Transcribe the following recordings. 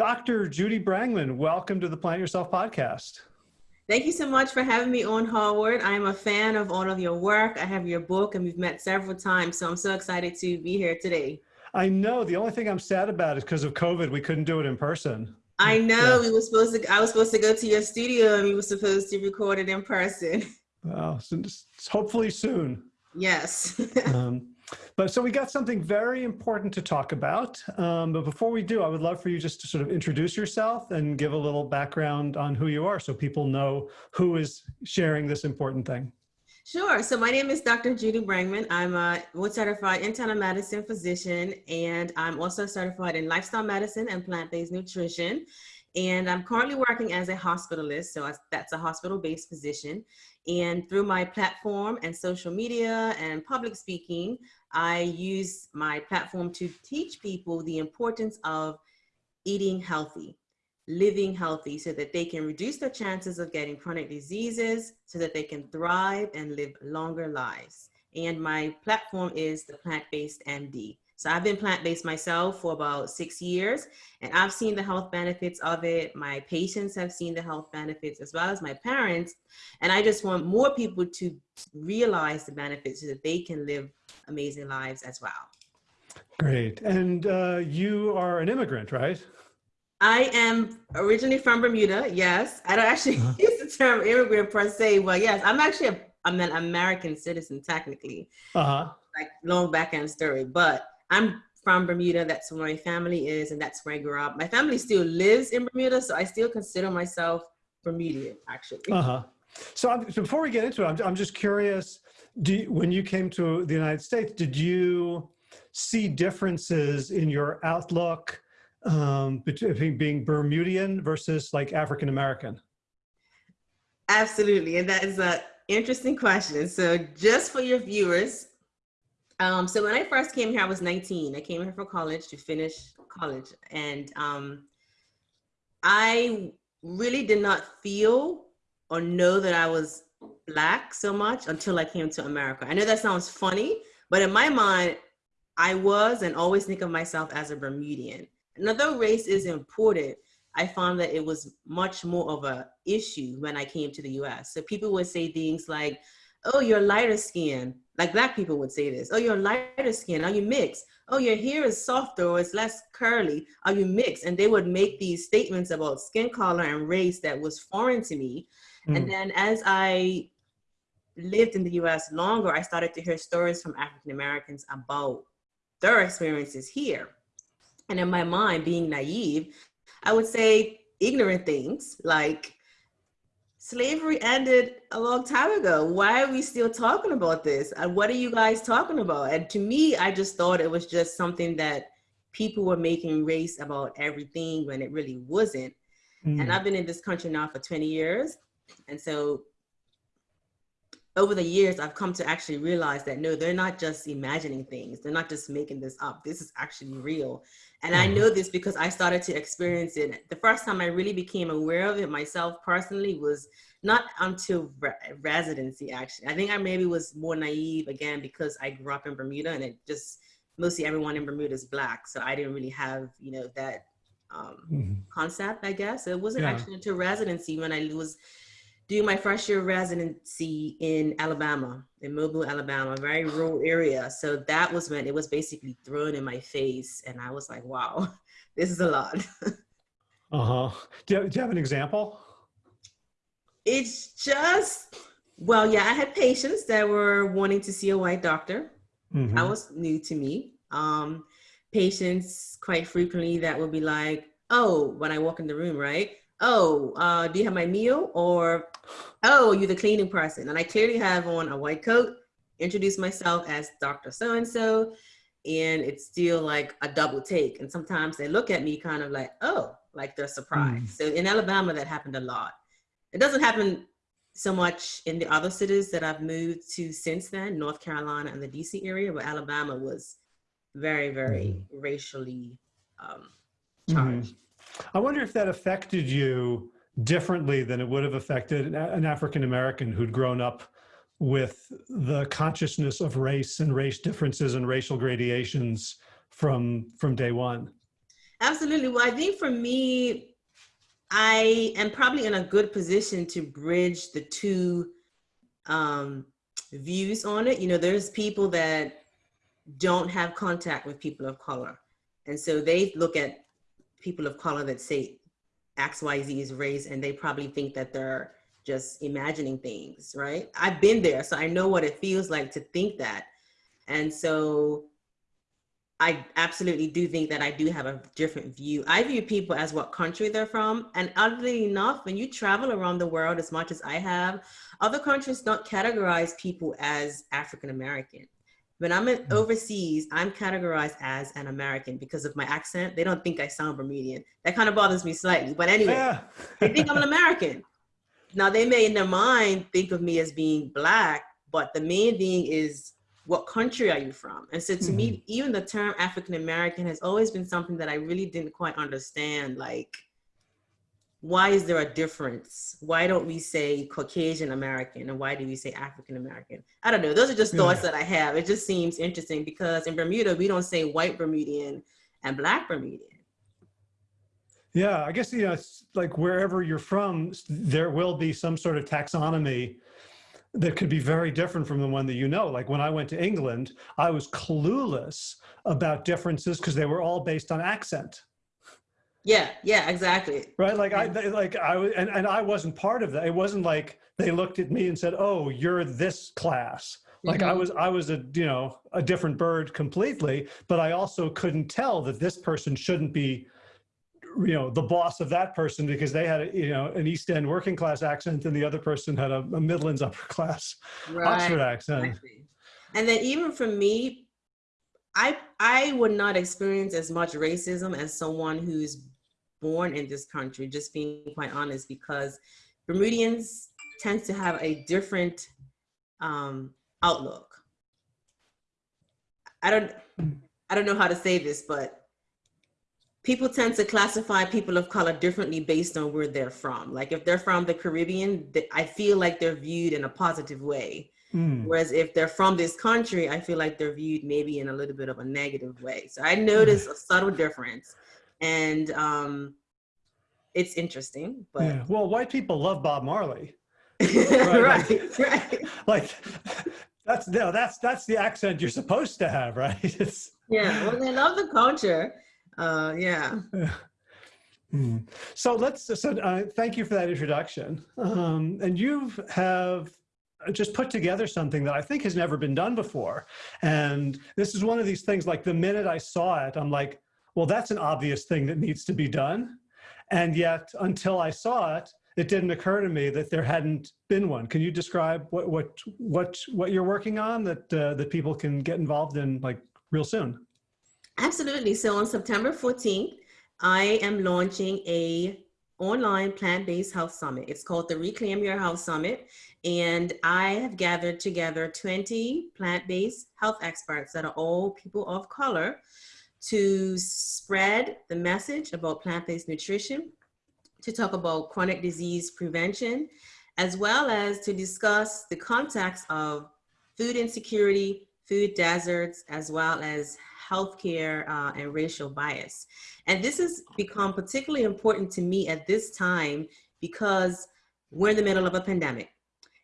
Dr. Judy Brangman, welcome to the Plant Yourself podcast. Thank you so much for having me on Howard. I'm a fan of all of your work. I have your book and we've met several times, so I'm so excited to be here today. I know. The only thing I'm sad about is because of COVID, we couldn't do it in person. I know. Yeah. We were supposed to. I was supposed to go to your studio, and we were supposed to record it in person. Well, so hopefully soon. Yes. um, but so we got something very important to talk about. Um, but before we do, I would love for you just to sort of introduce yourself and give a little background on who you are so people know who is sharing this important thing. Sure. So my name is Dr. Judy Brangman. I'm a board certified internal medicine physician, and I'm also certified in lifestyle medicine and plant-based nutrition. And I'm currently working as a hospitalist, so that's a hospital-based physician. And through my platform and social media and public speaking, I use my platform to teach people the importance of eating healthy, living healthy so that they can reduce their chances of getting chronic diseases so that they can thrive and live longer lives. And my platform is the Plant-Based MD. So I've been plant-based myself for about six years and I've seen the health benefits of it. My patients have seen the health benefits as well as my parents. And I just want more people to realize the benefits so that they can live amazing lives as well. Great. And uh, you are an immigrant, right? I am originally from Bermuda. Yes. I don't actually uh -huh. use the term immigrant per se. Well, yes, I'm actually a, I'm an American citizen technically. Uh-huh. Like long back end story, but I'm from Bermuda. That's where my family is, and that's where I grew up. My family still lives in Bermuda, so I still consider myself Bermudian, actually. Uh huh. So, I'm, before we get into it, I'm, I'm just curious. You, when you came to the United States, did you see differences in your outlook um, between being Bermudian versus like African American? Absolutely, and that is a interesting question. So, just for your viewers, um, so when I first came here, I was 19. I came here for college to finish college. And um, I really did not feel or know that I was black so much until I came to America. I know that sounds funny, but in my mind, I was and always think of myself as a Bermudian. Another race is important. I found that it was much more of a issue when I came to the US. So people would say things like, oh, you're lighter skin. Like black people would say this. Oh, you're lighter skin. Are you mixed? Oh, your hair is softer or it's less curly. Are you mixed? And they would make these statements about skin color and race that was foreign to me. Mm. And then as I lived in the US longer, I started to hear stories from African Americans about their experiences here. And in my mind, being naive, I would say ignorant things like, slavery ended a long time ago. Why are we still talking about this? And what are you guys talking about? And to me, I just thought it was just something that people were making race about everything when it really wasn't. Mm. And I've been in this country now for 20 years. And so over the years, I've come to actually realize that no, they're not just imagining things. They're not just making this up. This is actually real. And I mm-hmm. know this because I started to experience it. The first time I really became aware of it myself personally was not until re residency, actually. I think I maybe was more naive again because I grew up in Bermuda and it just, mostly everyone in Bermuda is black. So I didn't really have, you know, that um, mm -hmm. concept, I guess. It wasn't yeah. actually until residency when I was doing my first year residency in Alabama, in Mobile, Alabama, a very rural area. So that was when it was basically thrown in my face. And I was like, wow, this is a lot. uh-huh. Do you, do you have an example? It's just, well, yeah, I had patients that were wanting to see a white doctor. Mm -hmm. That was new to me. Um, patients quite frequently that would be like, oh, when I walk in the room, right? oh, uh, do you have my meal? Or, oh, you're the cleaning person. And I clearly have on a white coat, introduce myself as Dr. So-and-so, and it's still like a double take. And sometimes they look at me kind of like, oh, like they're surprised. Mm. So in Alabama, that happened a lot. It doesn't happen so much in the other cities that I've moved to since then, North Carolina and the DC area, but Alabama was very, very mm. racially um, mm-hmm. charged. Mm. I wonder if that affected you differently than it would have affected an African American who'd grown up with the consciousness of race and race differences and racial gradations from from day one. Absolutely. Well, I think for me, I am probably in a good position to bridge the two um, views on it. You know, there's people that don't have contact with people of color. And so they look at people of color that say XYZ is race and they probably think that they're just imagining things, right? I've been there, so I know what it feels like to think that. And so I absolutely do think that I do have a different view. I view people as what country they're from. And oddly enough, when you travel around the world as much as I have, other countries don't categorize people as African American. When I'm in, Hmm. overseas, I'm categorized as an American because of my accent. They don't think I sound Bermudian. That kind of bothers me slightly. But anyway, Yeah. they think I'm an American. Now they may in their mind think of me as being black, but the main thing is what country are you from? And so to me, even the term African American has always been something that I really didn't quite understand. Like, why is there a difference? Why don't we say Caucasian American and why do we say African American? I don't know. Those are just thoughts Yeah. that I have. It just seems interesting because in Bermuda, we don't say white Bermudian and black Bermudian. Yeah, I guess, you know, it's like wherever you're from, there will be some sort of taxonomy that could be very different from the one that you know. Like when I went to England, I was clueless about differences because they were all based on accent, Yeah, yeah, exactly. right? Like I, they- like I was, and, and I wasn't part of that. It wasn't like they looked at me and said, "Oh, you're this class." Like I Mhm. was, I was a, you know, a different bird completely, but I also couldn't tell that this person shouldn't be you know the boss of that person because they had a, you know an east end working class accent and the other person had a, a midlands upper class oxford accent Exactly. And then even for me, I I would not experience as much racism as someone who's born in this country, just being quite honest, because Bermudians tend to have a different um, outlook. I don't I don't know how to say this, but people tend to classify people of color differently based on where they're from. Like if they're from the Caribbean, I feel like they're viewed in a positive way. Mm. Whereas if they're from this country, I feel like they're viewed maybe in a little bit of a negative way. So I notice a subtle difference, and um, it's interesting. But yeah well white people love bob marley right, right, like that's no that's that's the accent you're supposed to have right it's, yeah. Well, they love the culture. Uh, yeah. Mm. so let's so uh, thank you for that introduction um, and you've have just put together something that I think has never been done before. And this is one of these things like the minute I saw it, I'm like, well, that's an obvious thing that needs to be done. And yet until I saw it, it didn't occur to me that there hadn't been one. Can you describe what what what what you're working on that uh, that people can get involved in like real soon? Absolutely. So on September 14th, I am launching a online plant-based health summit. It's called the Reclaim Your Health Summit. And I have gathered together 20 plant-based health experts that are all people of color to spread the message about plant-based nutrition, to talk about chronic disease prevention, as well as to discuss the context of food insecurity, food deserts, as well as healthcare uh, and racial bias. And this has become particularly important to me at this time because we're in the middle of a pandemic.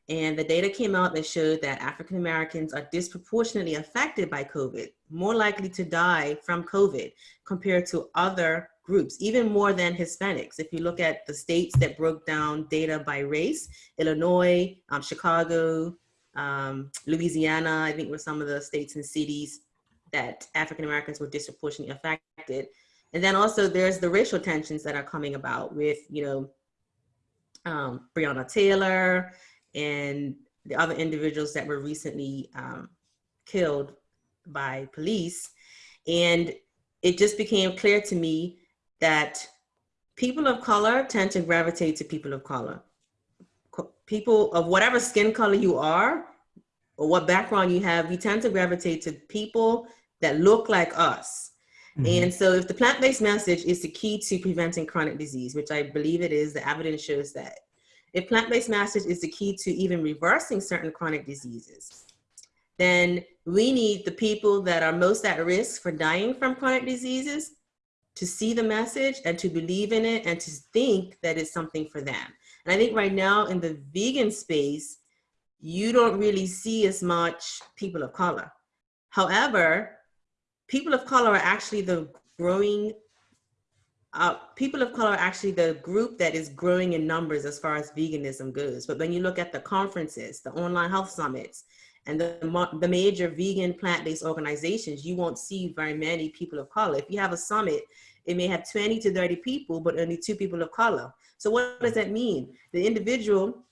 And the data came out that showed that African Americans are disproportionately affected by COVID, more likely to die from COVID compared to other groups, even more than Hispanics. If you look at the states that broke down data by race, Illinois, um, Chicago, um, Louisiana, I think were some of the states and cities that African Americans were disproportionately affected. And then also there's the racial tensions that are coming about with, you know, um, Breonna Taylor and the other individuals that were recently um, killed by police. And it just became clear to me that people of color tend to gravitate to people of color. People of whatever skin color you are, or what background you have, we tend to gravitate to people that look like us. Mhm. And so if the plant-based message is the key to preventing chronic disease, which I believe it is, the evidence shows that. If plant-based message is the key to even reversing certain chronic diseases, then we need the people that are most at risk for dying from chronic diseases to see the message and to believe in it and to think that it's something for them. And I think right now in the vegan space, you don't really see as much people of color. However, people of color are actually the growing, uh, people of color are actually the group that is growing in numbers as far as veganism goes. But when you look at the conferences, the online health summits, and the, the major vegan plant-based organizations, you won't see very many people of color. If you have a summit, it may have 20 to 30 people, but only two people of color. So what does that mean? The individual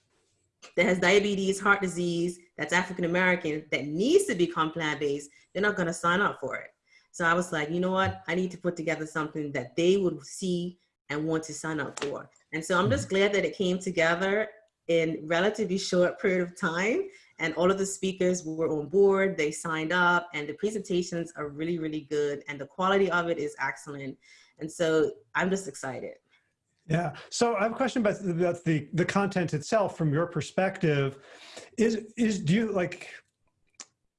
that has diabetes, heart disease, that's African-American, that needs to become plant-based, they're not gonna sign up for it. So I was like, you know what? I need to put together something that they would see and want to sign up for. And so I'm just mm-hmm. glad that it came together in relatively short period of time and all of the speakers were on board, they signed up and the presentations are really, really good and the quality of it is excellent. And so I'm just excited. Yeah. So I have a question about, about the, the content itself from your perspective. Is, is do you like,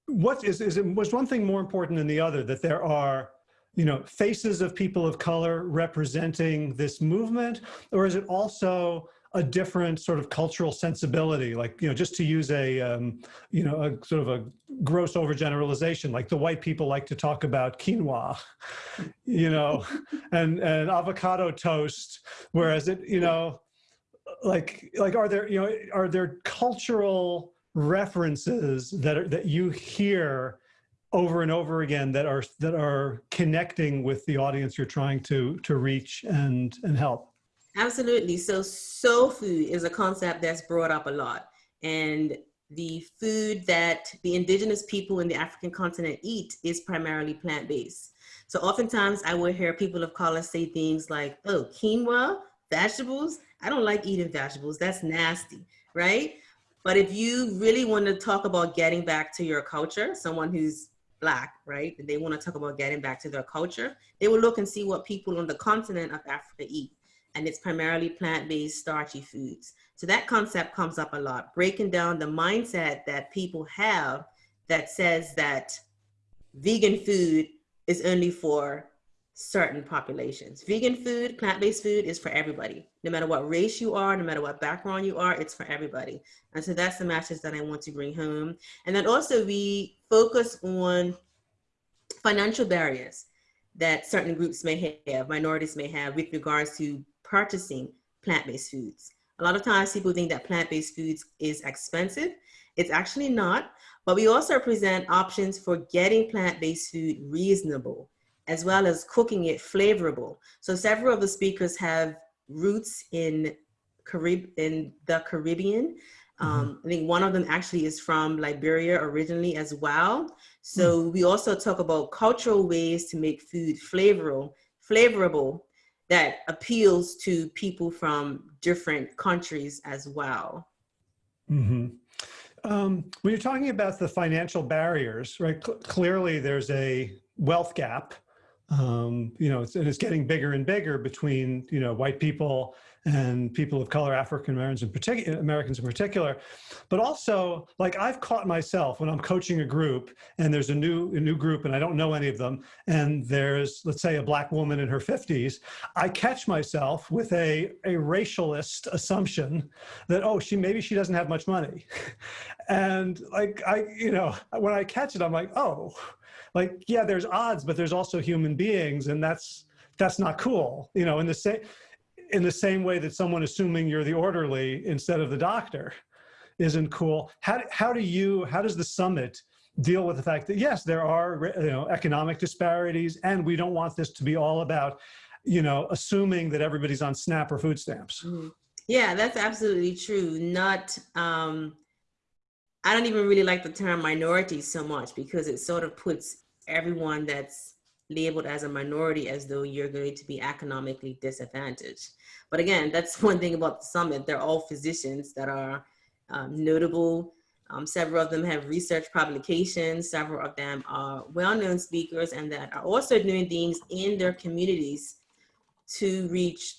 what is, is it, was one thing more important than the other that there are you know, faces of people of color representing this movement? Or is it also a different sort of cultural sensibility, like, you know, just to use a, um, you know, a sort of a gross overgeneralization, like the white people like to talk about quinoa, you know, and, and avocado toast, whereas it, you know, like, like, are there, you know, are there cultural references that are, that you hear over and over again that are, that are connecting with the audience you're trying to, to reach and, and help? Absolutely. So soul food is a concept that's brought up a lot. And the food that the indigenous people in the African continent eat is primarily plant-based. So oftentimes I will hear people of color say things like, oh, quinoa, vegetables? I don't like eating vegetables. That's nasty, right? But if you really want to talk about getting back to your culture, someone who's black, right? And they want to talk about getting back to their culture, they will look and see what people on the continent of Africa eat and it's primarily plant-based starchy foods. So that concept comes up a lot, breaking down the mindset that people have that says that vegan food is only for certain populations. Vegan food, plant-based food is for everybody. No matter what race you are, no matter what background you are, it's for everybody. And so that's the message that I want to bring home. And then also we focus on financial barriers that certain groups may have, minorities may have with regards to purchasing plant-based foods. A lot of times people think that plant-based foods is expensive. It's actually not, but we also present options for getting plant-based food reasonable, as well as cooking it flavorable. So several of the speakers have roots in, Carib in the Caribbean. Mm-hmm. Um, mm -hmm. I think one of them actually is from Liberia originally as well. So mm -hmm. we also talk about cultural ways to make food flavorable, flavorable that appeals to people from different countries as well. Mm -hmm. um, when you're talking about the financial barriers, right, cl clearly there's a wealth gap, um, you know, it's, and it's getting bigger and bigger between, you know, white people and people of color, African Americans in particular, Americans in particular, but also like I've caught myself when I'm coaching a group and there's a new a new group and I don't know any of them and there's let's say a black woman in her 50s, I catch myself with a a racialist assumption that oh she maybe she doesn't have much money, and like I you know when I catch it I'm like oh like yeah there's odds but there's also human beings and that's that's not cool you know in the same in the same way that someone assuming you're the orderly instead of the doctor isn't cool. How, how do you, how does the summit deal with the fact that yes, there are you know, economic disparities and we don't want this to be all about, you know, assuming that everybody's on SNAP or food stamps. Mm -hmm. Yeah, that's absolutely true. Not, um, I don't even really like the term minority so much because it sort of puts everyone that's labeled as a minority as though you're going to be economically disadvantaged. But again, that's one thing about the summit. They're all physicians that are um, notable. Um, several of them have research publications. Several of them are well-known speakers and that are also doing things in their communities to reach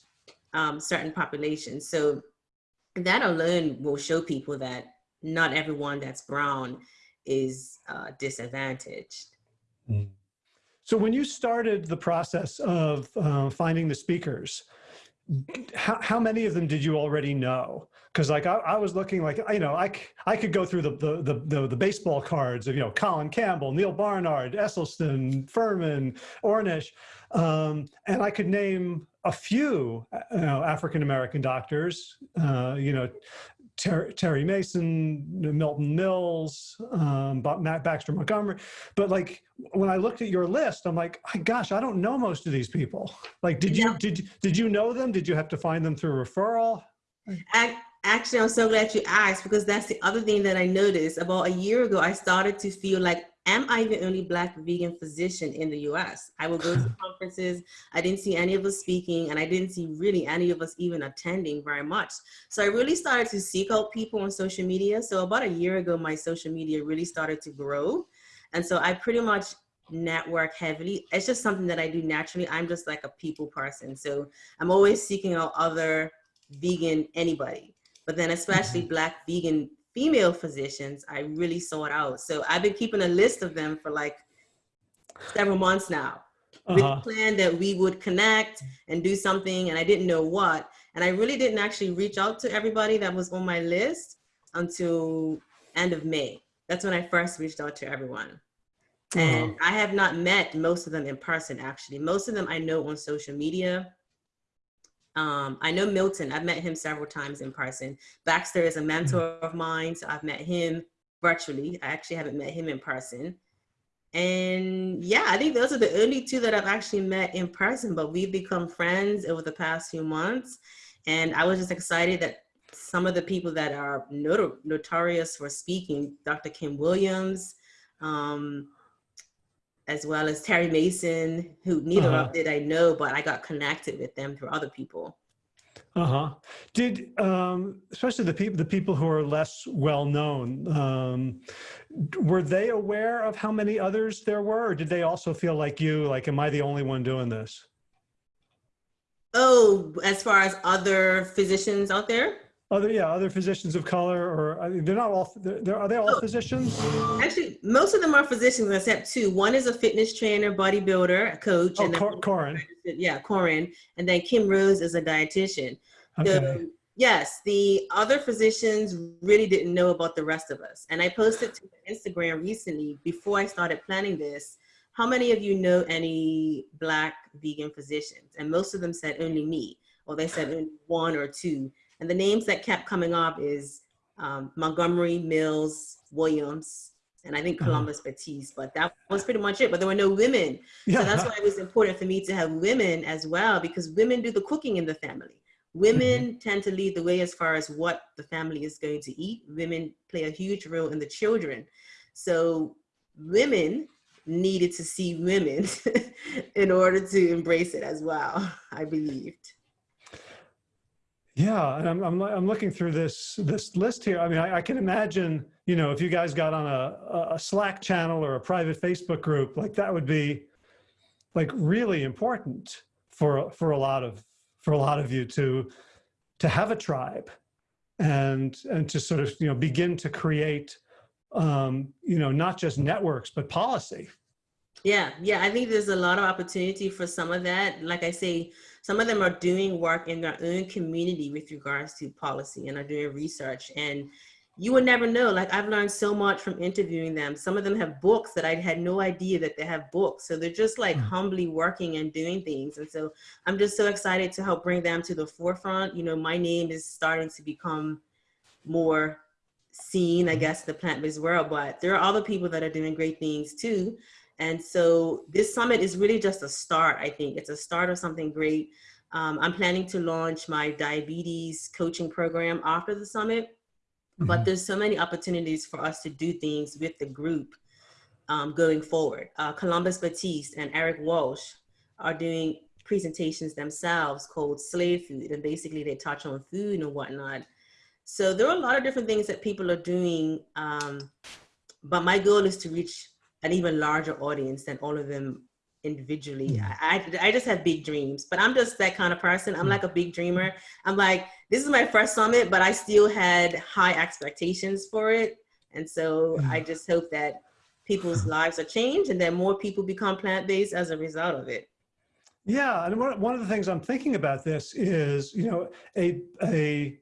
um, certain populations. So that alone will show people that not everyone that's brown is uh, disadvantaged. Mm. So when you started the process of uh, finding the speakers, how, how many of them did you already know? Because like I, I, was looking like, you know, I, I could go through the, the, the, the, the baseball cards of, you know, Colin Campbell, Neal Barnard, Esselstyn, Fuhrman, Ornish, um, and I could name a few uh, you know, African-American doctors, uh, you know, Ter Terry Mason, Milton Mills, um, Matt Baxter Montgomery. But like when I looked at your list, I'm like, gosh, I don't know most of these people. Like, did you did did you know them? Did you have to find them through referral? I, actually, I'm so glad you asked because that's the other thing that I noticed. About a year ago, I started to feel like am I the only black vegan physician in the US? I would go to conferences, I didn't see any of us speaking and I didn't see really any of us even attending very much. So I really started to seek out people on social media. So about a year ago, my social media really started to grow. And so I pretty much network heavily. It's just something that I do naturally. I'm just like a people person. So I'm always seeking out other vegan anybody, but then especially mm-hmm. black vegan female physicians, I really sought out. So I've been keeping a list of them for like several months now. Uh -huh. With the plan that we would connect and do something and I didn't know what. And I really didn't actually reach out to everybody that was on my list until end of May. That's when I first reached out to everyone. Uh -huh. And I have not met most of them in person actually. Most of them I know on social media um, I know Milton, I've met him several times in person. Baxter is a mm-hmm. mentor of mine, so I've met him virtually. I actually haven't met him in person. And yeah, I think those are the only two that I've actually met in person, but we've become friends over the past few months. And I was just excited that some of the people that are not notorious for speaking, Dr. Kim Williams, um, as well as Terry Mason, who neither uh -huh. of did I know, but I got connected with them through other people. Uh-huh. Did, um, especially the people, the people who are less well known, um, were they aware of how many others there were, or did they also feel like you, like, am I the only one doing this? Oh, as far as other physicians out there? Other, yeah, other physicians of color, or I mean, they're not all. They're, are they all physicians? Actually, most of them are physicians, except two. One is a fitness trainer, bodybuilder, coach. Oh, and Cor Corin. Yeah, Corin, and then Kim Rose is a dietitian. Okay. So, yes, the other physicians really didn't know about the rest of us. And I posted to Instagram recently before I started planning this. How many of you know any black vegan physicians? And most of them said only me, or they said only one or two. And the names that kept coming up is um, Montgomery, Mills, Williams, and I think uh-huh. Columbus uh -huh. Batiste, but that was pretty much it. But there were no women. Yeah. So that's why it was important for me to have women as well, because women do the cooking in the family. Women mm -hmm. tend to lead the way as far as what the family is going to eat. Women play a huge role in the children. So women needed to see women in order to embrace it as well, I believed. Yeah, and I'm, I'm, I'm looking through this this list here. I mean, I, I, can imagine, you know, if you guys got on a, a Slack channel or a private Facebook group, like that would be like really important for for a lot of for a lot of you to to have a tribe and and to sort of you know begin to create um, you know not just networks but policy. Yeah, yeah, I think there's a lot of opportunity for some of that. Like I say, some of them are doing work in their own community with regards to policy and are doing research. And you would never know, like I've learned so much from interviewing them. Some of them have books that I had no idea that they have books. So they're just like mm. humbly working and doing things. And so I'm just so excited to help bring them to the forefront. You know, my name is starting to become more seen, I mm. guess, the plant-based world, but there are other people that are doing great things too. And so this summit is really just a start, I think. It's a start of something great. Um, I'm planning to launch my diabetes coaching program after the summit, mm -hmm. but mm-hmm. there's so many opportunities for us to do things with the group um, going forward. Uh, Columbus Batiste and Eric Walsh are doing presentations themselves called Slave Food, and basically they touch on food and whatnot. So there are a lot of different things that people are doing, um, but my goal is to reach an even larger audience than all of them individually. Mm. I, I, I just have big dreams, but I'm just that kind of person. I'm mm. like a big dreamer. I'm like, this is my first summit, but I still had high expectations for it. And so mm. I just hope that people's lives are changed and that more people become plant-based as a result of it. Yeah, and one, one of the things I'm thinking about this is, you know, a a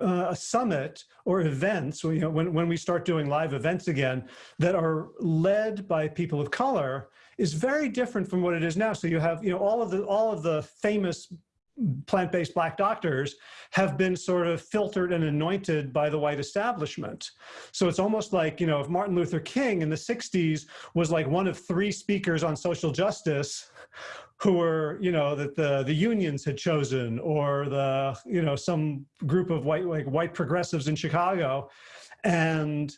uh, a summit or events, you know, when, when we start doing live events again that are led by people of color is very different from what it is now. So you have, you know, all of the, all of the famous plant-based black doctors have been sort of filtered and anointed by the white establishment. So it's almost like, you know, if Martin Luther King in the 60s was like one of three speakers on social justice who were, you know, that the, the unions had chosen or the, you know, some group of white, like white progressives in Chicago. And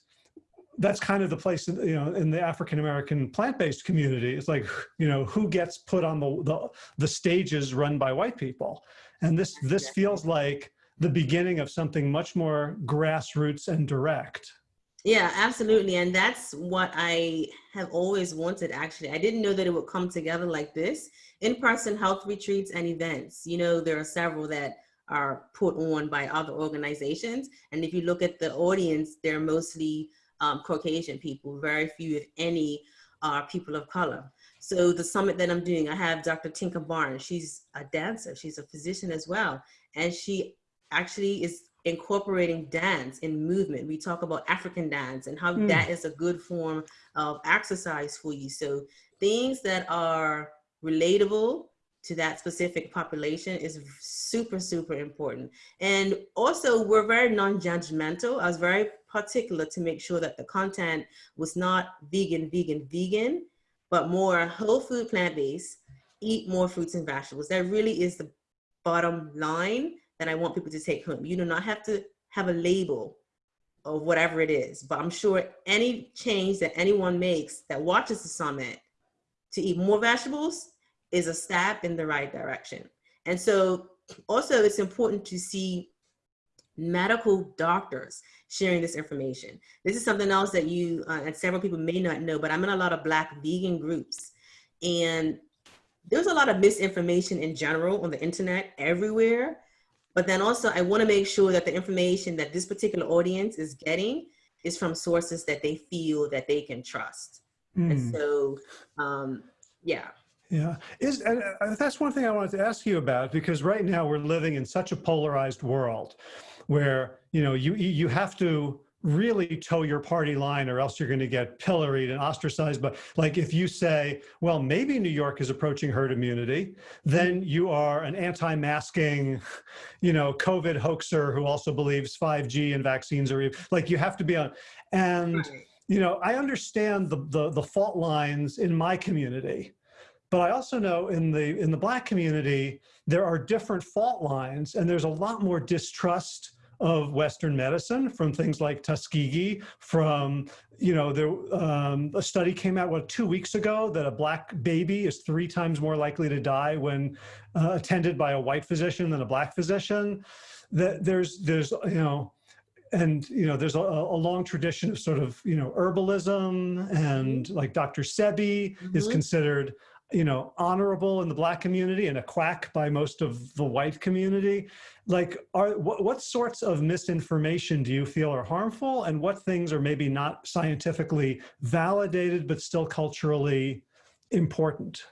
that's kind of the place, you know, in the African-American plant-based community. It's like, you know, who gets put on the, the, the stages run by white people. And this, this feels like the beginning of something much more grassroots and direct. Yeah, absolutely. And that's what I have always wanted, actually. I didn't know that it would come together like this. In-person health retreats and events. You know, there are several that are put on by other organizations. And if you look at the audience, they're mostly um, Caucasian people, very few, if any, are people of color. So the summit that I'm doing, I have Dr. Tinka Barnes. She's a dancer. She's a physician as well. And she actually is incorporating dance and movement. We talk about African dance and how mm. that is a good form of exercise for you. So things that are relatable to that specific population is super, super important. And also we're very non-judgmental. I was very particular to make sure that the content was not vegan, vegan, vegan, but more whole food, plant-based, eat more fruits and vegetables. That really is the bottom line that I want people to take home. You do not have to have a label of whatever it is, but I'm sure any change that anyone makes that watches the summit to eat more vegetables is a step in the right direction. And so also it's important to see medical doctors sharing this information. This is something else that you uh, and several people may not know, but I'm in a lot of black vegan groups and there's a lot of misinformation in general on the internet everywhere. But then also I wanna make sure that the information that this particular audience is getting is from sources that they feel that they can trust. Mm. And hmm. so, um, yeah. Yeah, is and uh, that's one thing I wanted to ask you about because right now we're living in such a polarized world where, you know, you you have to really toe your party line or else you're going to get pilloried and ostracized. But like if you say, well, maybe New York is approaching herd immunity, then you are an anti-masking, you know, COVID hoaxer who also believes 5G and vaccines are like you have to be on. And, you know, I understand the, the, the fault lines in my community. But I also know in the in the black community, there are different fault lines and there's a lot more distrust of Western medicine from things like Tuskegee, from, you know, there, um, a study came out, what, two weeks ago that a black baby is three times more likely to die when uh, attended by a white physician than a black physician. That there's, there's, you know, and you know there's a, a, long tradition of sort of you know herbalism and like dr sebi mm -hmm. is mm-hmm. considered you know, honorable in the black community and a quack by most of the white community. Like, are what, what sorts of misinformation do you feel are harmful and what things are maybe not scientifically validated, but still culturally important?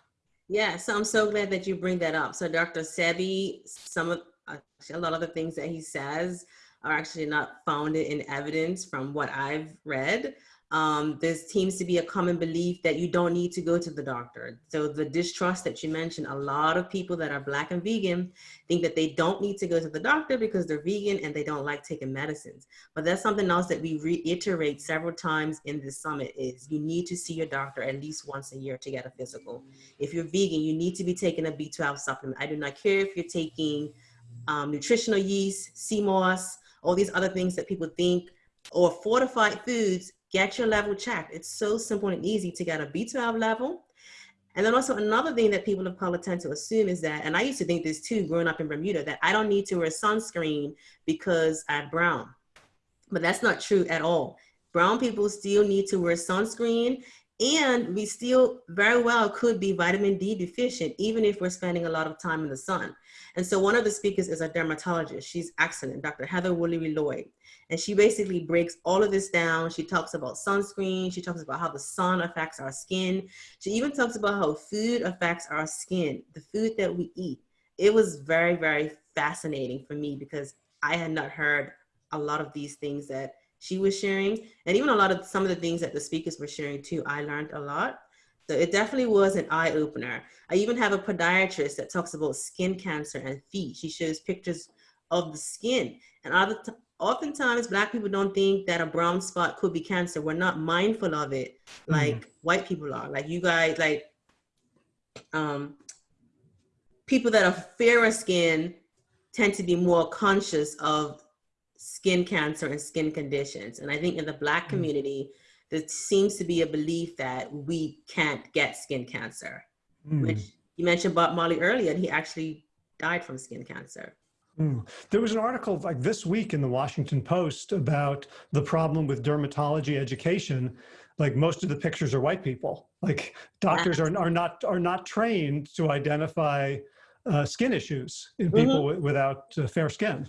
Yeah, so I'm so glad that you bring that up. So Dr. Sebi, some of, uh, a lot of the things that he says are actually not founded in evidence from what I've read. Um, there seems to be a common belief that you don't need to go to the doctor. So the distrust that you mentioned, a lot of people that are black and vegan think that they don't need to go to the doctor because they're vegan and they don't like taking medicines. But that's something else that we reiterate several times in this summit is you need to see your doctor at least once a year to get a physical. If you're vegan, you need to be taking a B12 supplement. I do not care if you're taking um, nutritional yeast, sea moss, all these other things that people think or fortified foods get your level checked. It's so simple and easy to get a B12 level. And then also another thing that people of color tend to assume is that, and I used to think this too, growing up in Bermuda, that I don't need to wear sunscreen because I'm brown. But that's not true at all. Brown people still need to wear sunscreen And we still very well could be vitamin D deficient, even if we're spending a lot of time in the sun. And so one of the speakers is a dermatologist. She's excellent, Dr. Heather Woolery Lloyd. And she basically breaks all of this down. She talks about sunscreen. She talks about how the sun affects our skin. She even talks about how food affects our skin, the food that we eat. It was very, very fascinating for me because I had not heard a lot of these things that she was sharing and even a lot of some of the things that the speakers were sharing too i learned a lot so it definitely was an eye opener i even have a podiatrist that talks about skin cancer and feet she shows pictures of the skin and other oftentimes black people don't think that a brown spot could be cancer we're not mindful of it mm-hmm. like mm. white people are like you guys like um people that are fairer skin tend to be more conscious of skin cancer and skin conditions. And I think in the Black mm. community, there seems to be a belief that we can't get skin cancer. Mm. Which you mentioned Bob Marley earlier, and he actually died from skin cancer. Mm. There was an article like this week in the Washington Post about the problem with dermatology education. Like most of the pictures are white people. Like doctors are, are not are not trained to identify uh, skin issues in people mm -hmm. without uh, fair skin.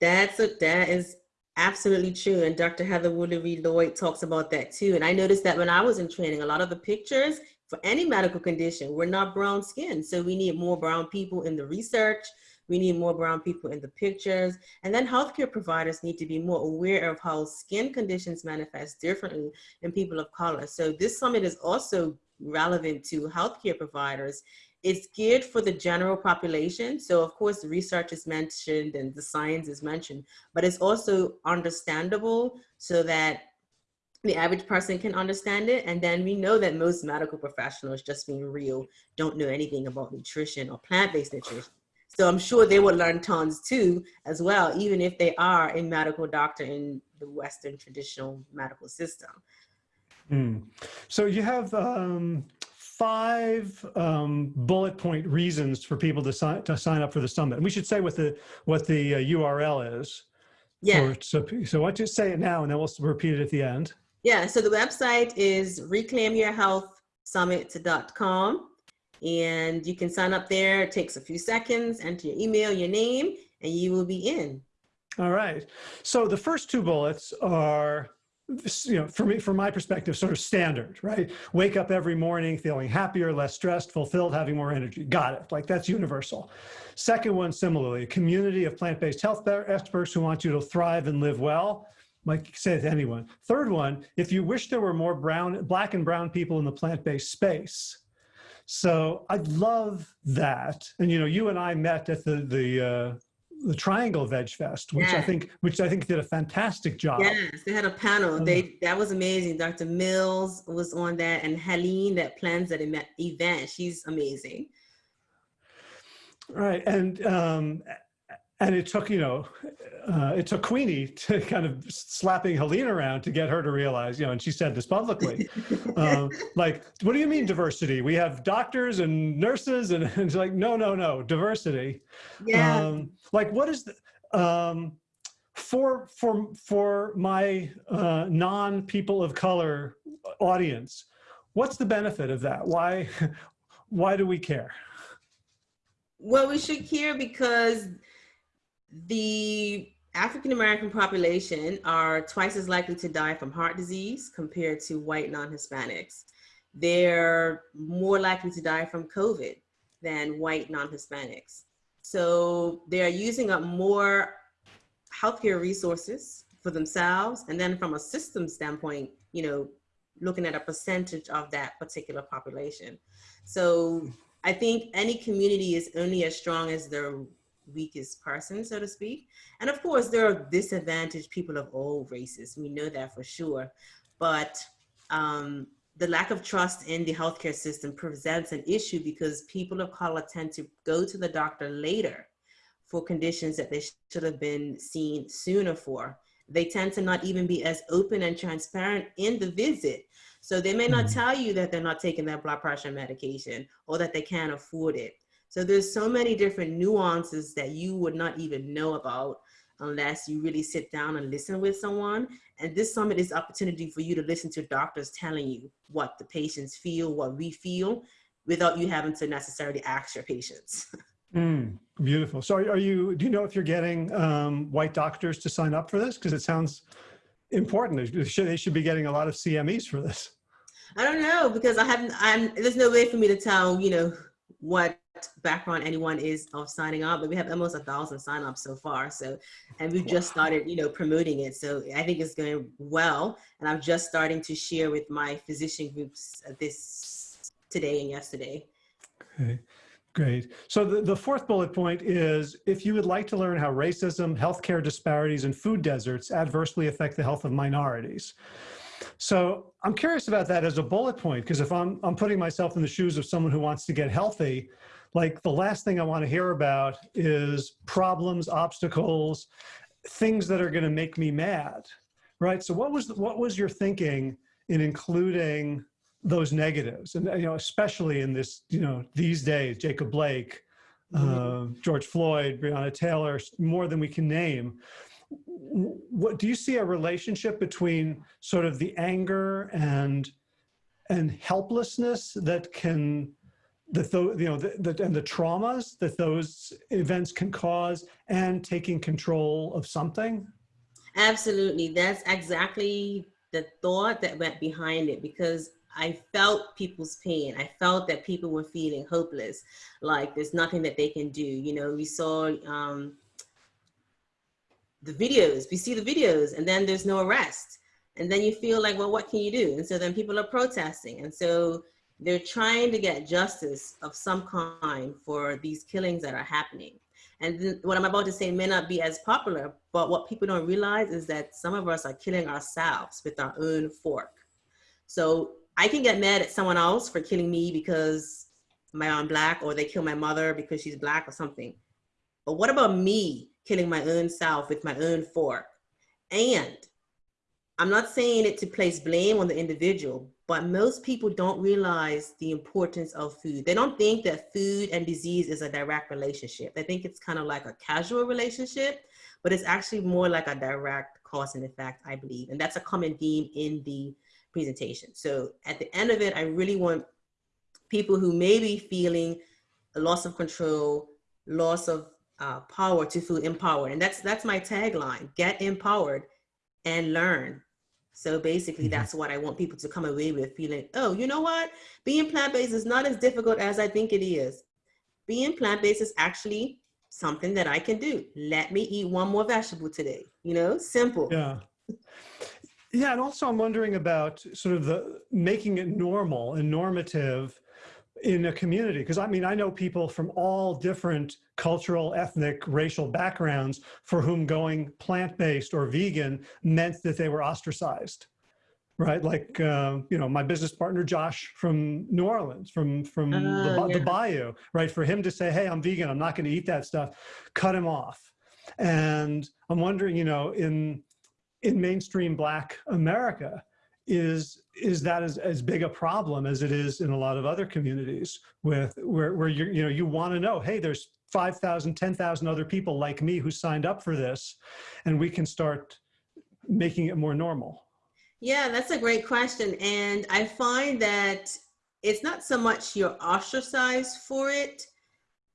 That's a, that is absolutely true. And Dr. Heather Woolery Lloyd talks about that too. And I noticed that when I was in training, a lot of the pictures for any medical condition were not brown skin. So we need more brown people in the research. We need more brown people in the pictures. And then healthcare providers need to be more aware of how skin conditions manifest differently in people of color. So this summit is also relevant to healthcare providers it's geared for the general population. So of course the research is mentioned and the science is mentioned, but it's also understandable so that the average person can understand it. And then we know that most medical professionals, just being real, don't know anything about nutrition or plant-based nutrition. So I'm sure they will learn tons too, as well, even if they are a medical doctor in the Western traditional medical system. Mm. So you have um, five um, bullet point reasons for people to sign to sign up for the summit. And we should say what the what the uh, URL is. Yeah. For, so so why don't you say it now, and then we'll repeat it at the end. Yeah. So the website is reclaimyourhealthsummit.com, and you can sign up there. It takes a few seconds. Enter your email, your name, and you will be in. All right. So the first two bullets are you know, for me, from my perspective, sort of standard, right? Wake up every morning feeling happier, less stressed, fulfilled, having more energy. Got it. Like that's universal. Second one, similarly, a community of plant-based health experts who want you to thrive and live well. Like say it to anyone. Third one, if you wish there were more brown, black and brown people in the plant-based space. So I'd love that. And, you know, you and I met at the, the, uh, the Triangle Veg Fest, which I think which I think did a fantastic job. Yes, they had a panel. They that was amazing. Dr. Mills was on that, and Helene that plans that event. She's amazing. Right, and um, and it took you know uh, it took Queenie to kind of slapping Helene around to get her to realize you know and she said this publicly um, like what do you mean diversity? We have doctors and nurses and, and it's like no no no diversity. Yeah. Um, like what is the um, for for for my uh, non people of color audience what's the benefit of that? Why why do we care? Well we should care because the African American population are twice as likely to die from heart disease compared to white non-Hispanics. They're more likely to die from COVID than white non-Hispanics. So they're using up more healthcare resources for themselves. And then from a system standpoint, you know, looking at a percentage of that particular population. So I think any community is only as strong as their weakest person, so to speak. And of course, there are disadvantaged people of all races. We know that for sure. But um, the lack of trust in the healthcare system presents an issue because people of color tend to go to the doctor later for conditions that they should have been seen sooner for. They tend to not even be as open and transparent in the visit. So they may not mm-hmm. tell you that they're not taking their blood pressure medication or that they can't afford it. So there's so many different nuances that you would not even know about unless you really sit down and listen with someone. And this summit is opportunity for you to listen to doctors telling you what the patients feel, what we feel, without you having to necessarily ask your patients. Mm, beautiful. So are you, do you know if you're getting um, white doctors to sign up for this? Because it sounds important. They should, they should be getting a lot of CMEs for this. I don't know because I haven't, I'm, there's no way for me to tell, you know, what background anyone is of signing up, but we have almost a thousand signups so far. So, and we've just started, you know, promoting it. So I think it's going well. And I'm just starting to share with my physician groups uh, this today and yesterday. Okay. Great. So the, the fourth bullet point is if you would like to learn how racism, healthcare disparities, and food deserts adversely affect the health of minorities. So I'm curious about that as a bullet point, because if I'm, I'm putting myself in the shoes of someone who wants to get healthy, like the last thing I want to hear about is problems, obstacles, things that are going to make me mad, right? So what was, what was your thinking in including those negatives? And you know especially in this you know these days jacob blake uh, george floyd breonna taylor more than we can name. What do you see a relationship between sort of the anger and and helplessness that can that the, you know the, the, and the traumas that those events can cause and taking control of something absolutely that's exactly the thought that went behind it because I felt people's pain. I felt that people were feeling hopeless, like there's nothing that they can do. You know, we saw um, the videos, we see the videos, and then there's no arrest. And then you feel like, well, what can you do? And so then people are protesting. And so they're trying to get justice of some kind for these killings that are happening. And what I'm about to say may not be as popular, but what people don't realize is that some of us are killing ourselves with our own fork. So I can get mad at someone else for killing me because I'm black or they kill my mother because she's black or something. But what about me killing my own self with my own fork? And I'm not saying it to place blame on the individual, but most people don't realize the importance of food. They don't think that food and disease is a direct relationship. They think it's kind of like a casual relationship, but it's actually more like a direct cause and effect, I believe. And that's a common theme in the presentation. So at the end of it, I really want people who may be feeling a loss of control, loss of uh, power to feel empowered. And that's, that's my tagline, get empowered and learn. So basically mm -hmm. that's what I want people to come away with feeling, oh, you know what? Being plant-based is not as difficult as I think it is. Being plant-based is actually something that I can do. Let me eat one more vegetable today, you know, simple. Yeah. Yeah, and also I'm wondering about sort of the making it normal and normative in a community because I mean I know people from all different cultural, ethnic, racial backgrounds for whom going plant-based or vegan meant that they were ostracized right? Like, uh, you know, my business partner, Josh from New Orleans, from, from uh, the, yeah. the Bayou, right? For him to say, hey, I'm vegan, I'm not gonna eat that stuff, cut him off. And I'm wondering, you know, in in mainstream black America is is that as, as big a problem as it is in a lot of other communities with where, where you you know you want to know hey there's 5,000 10,000 other people like me who signed up for this and we can start making it more normal yeah that's a great question and I find that it's not so much you're ostracized for it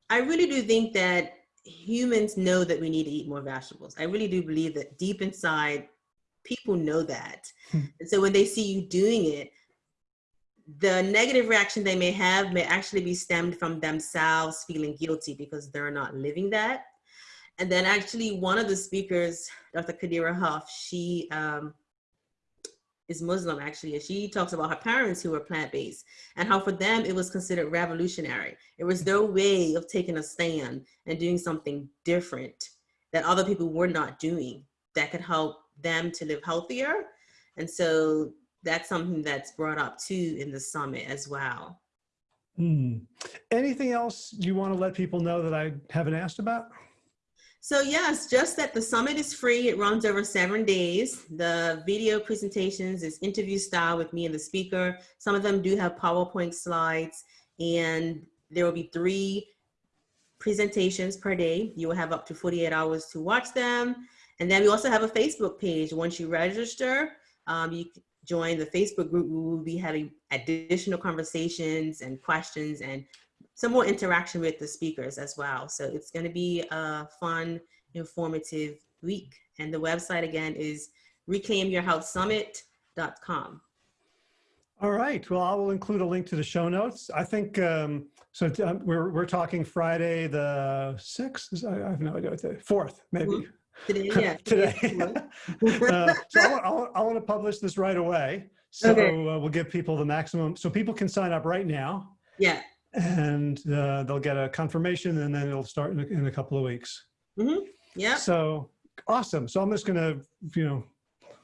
I really do think that humans know that we need to eat more vegetables. I really do believe that deep inside people know that. Hmm. and so when they see you doing it, the negative reaction they may have may actually be stemmed from themselves feeling guilty because they're not living that. And then actually one of the speakers, Dr. Qadira Huff, she um, is Muslim actually, and she talks about her parents who were plant-based and how for them it was considered revolutionary. It was their way of taking a stand and doing something different that other people were not doing that could help them to live healthier. And so that's something that's brought up too in the summit as well. Hmm. Anything else you want to let people know that I haven't asked about? So yes, just that the summit is free. It runs over seven days. The video presentations is interview style with me and the speaker. Some of them do have PowerPoint slides and there will be three presentations per day. You will have up to 48 hours to watch them. And then we also have a Facebook page. Once you register, um, you join the Facebook group. We will be having additional conversations and questions and some more interaction with the speakers as well. So it's going to be a fun, informative week. And the website again is reclaimyourhealthsummit.com. All right. Well, I will include a link to the show notes. I think um, so. um, we're we're talking Friday the sixth. I have no idea what the fourth, maybe Today, yeah. today. uh, so I want, I, want, I want to publish this right away. So Okay. uh, we'll give people the maximum. So people can sign up right now, yeah. and uh, they'll get a confirmation, and then it'll start in a, in a couple of weeks. Yeah. So awesome. So I'm just gonna, you know,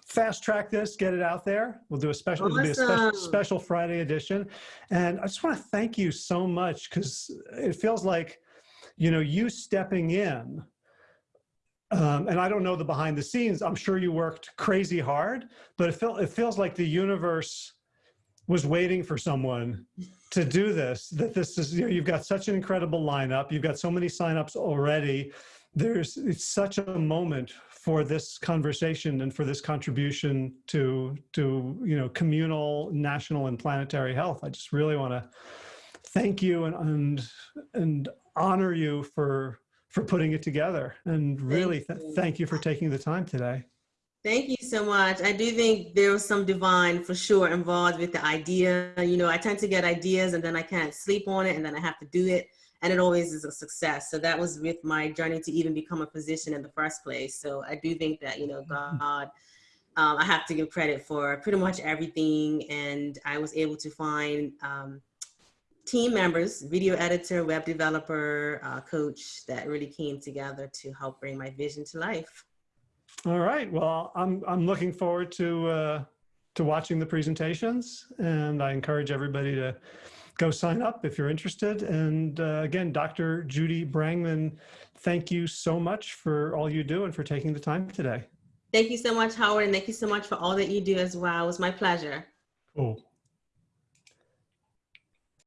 fast track this, get it out there. We'll do a special, it'll be a special, special Friday edition. And I just want to thank you so much because it feels like, you know, you stepping in. Um, and I don't know the behind the scenes. I'm sure you worked crazy hard, but it felt it feels like the universe was waiting for someone to do this. That this is you know, you've got such an incredible lineup. You've got so many signups already there's it's such a moment for this conversation and for this contribution to to you know communal national and planetary health i just really want to thank you and and and honor you for for putting it together and really th- you. thank you for taking the time today Thank you so much. I do think there was some divine for sure involved with the idea. You know, I tend to get ideas and then I can't sleep on it and then I have to do it. And it always is a success. So that was with my journey to even become a physician in the first place. So I do think that, you know, God, um, I have to give credit for pretty much everything. And I was able to find um, team members, video editor, web developer, uh, coach that really came together to help bring my vision to life. all right well i'm i'm looking forward to uh to watching the presentations and i encourage everybody to go sign up if you're interested. And uh, again, Dr. Judy Brangman, thank you so much for all you do and for taking the time today. Thank you so much, Howard, and thank you so much for all that you do as well. It was my pleasure. Cool.